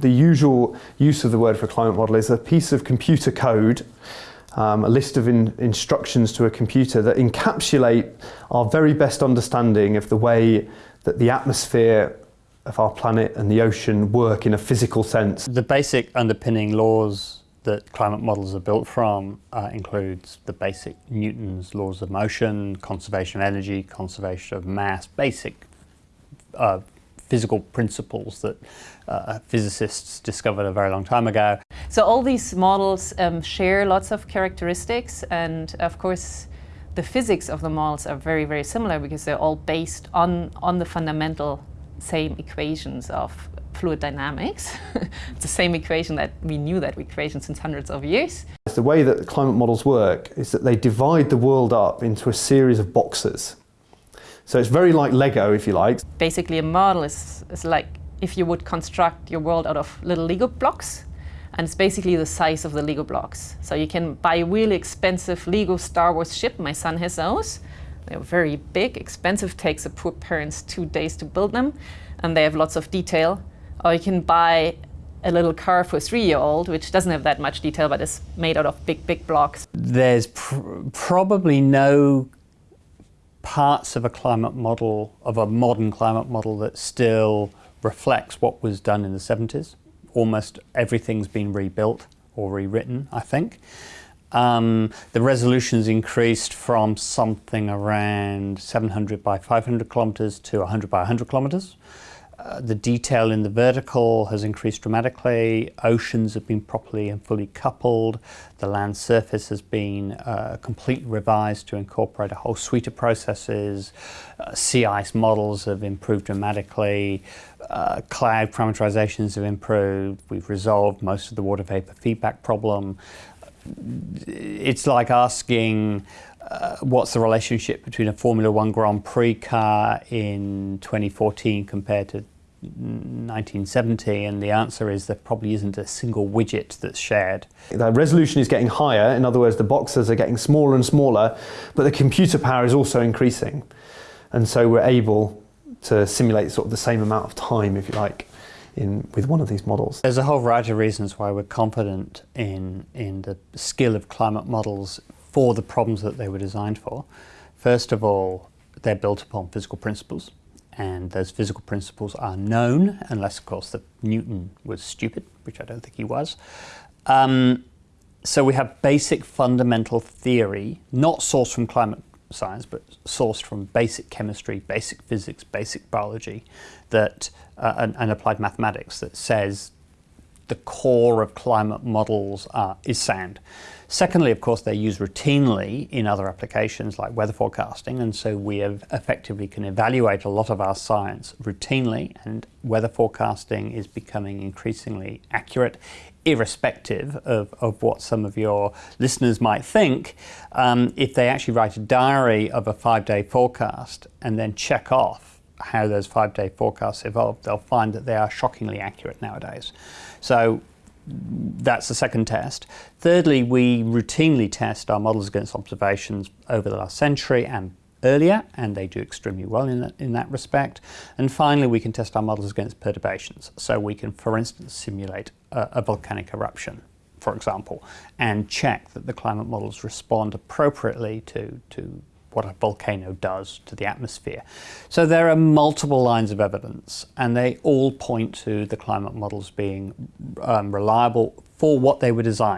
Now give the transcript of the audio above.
the usual use of the word for climate model is a piece of computer code um, a list of in instructions to a computer that encapsulate our very best understanding of the way that the atmosphere of our planet and the ocean work in a physical sense. The basic underpinning laws that climate models are built from uh, includes the basic Newton's laws of motion, conservation of energy, conservation of mass, basic uh, physical principles that uh, physicists discovered a very long time ago. So all these models um, share lots of characteristics and of course the physics of the models are very, very similar because they're all based on, on the fundamental same equations of fluid dynamics. it's the same equation that we knew that equation since hundreds of years. The way that climate models work is that they divide the world up into a series of boxes. So it's very like Lego, if you like. Basically, a model is, is like if you would construct your world out of little Lego blocks, and it's basically the size of the Lego blocks. So you can buy a really expensive Lego Star Wars ship. My son has those. They're very big, expensive, takes the poor parents two days to build them, and they have lots of detail. Or you can buy a little car for a three-year-old, which doesn't have that much detail, but is made out of big, big blocks. There's pr probably no parts of a climate model, of a modern climate model that still reflects what was done in the 70s. Almost everything's been rebuilt or rewritten, I think. Um, the resolution's increased from something around 700 by 500 kilometers to 100 by 100 kilometers. The detail in the vertical has increased dramatically. Oceans have been properly and fully coupled. The land surface has been uh, completely revised to incorporate a whole suite of processes. Uh, sea ice models have improved dramatically. Uh, cloud parameterizations have improved. We've resolved most of the water vapor feedback problem. It's like asking uh, what's the relationship between a Formula One Grand Prix car in 2014 compared to 1970 and the answer is there probably isn't a single widget that's shared. The resolution is getting higher, in other words the boxes are getting smaller and smaller, but the computer power is also increasing. And so we're able to simulate sort of the same amount of time, if you like, in, with one of these models. There's a whole variety of reasons why we're confident in, in the skill of climate models for the problems that they were designed for. First of all, they're built upon physical principles and those physical principles are known, unless of course that Newton was stupid, which I don't think he was. Um, so we have basic fundamental theory, not sourced from climate science, but sourced from basic chemistry, basic physics, basic biology, that uh, and, and, applied mathematics that says the core of climate models is sound. Secondly, of course, they're used routinely in other applications like weather forecasting, and so we have effectively can evaluate a lot of our science routinely, and weather forecasting is becoming increasingly accurate, irrespective of, of what some of your listeners might think. Um, if they actually write a diary of a five-day forecast and then check off how those five-day forecasts evolved, they'll find that they are shockingly accurate nowadays. So that's the second test. Thirdly, we routinely test our models against observations over the last century and earlier, and they do extremely well in that, in that respect. And finally, we can test our models against perturbations. So we can, for instance, simulate a, a volcanic eruption, for example, and check that the climate models respond appropriately to, to what a volcano does to the atmosphere. So there are multiple lines of evidence and they all point to the climate models being um, reliable for what they were designed.